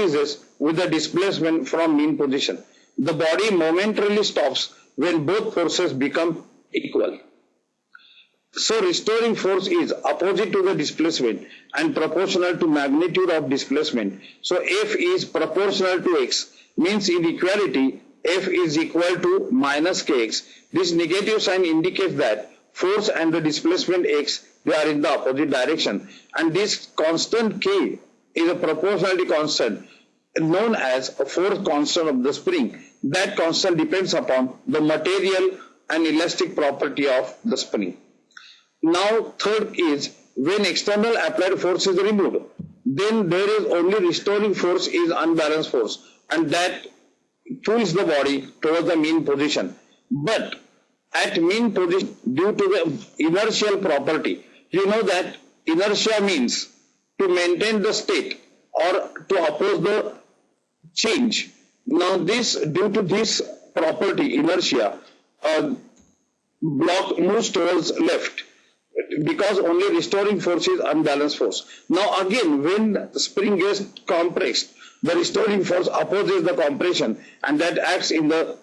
increases with the displacement from mean position. The body momentarily stops when both forces become equal. So restoring force is opposite to the displacement and proportional to magnitude of displacement. So F is proportional to x means in equality F is equal to minus kx. This negative sign indicates that force and the displacement x they are in the opposite direction and this constant k is a proportionality constant known as a force constant of the spring. That constant depends upon the material and elastic property of the spring. Now third is when external applied force is removed, then there is only restoring force is unbalanced force and that pulls the body towards the mean position. But at mean position due to the inertial property, you know that inertia means to maintain the state or to oppose the change. Now this due to this property inertia, uh, block moves towards left because only restoring force is unbalanced force. Now again, when spring gets compressed, the restoring force opposes the compression and that acts in the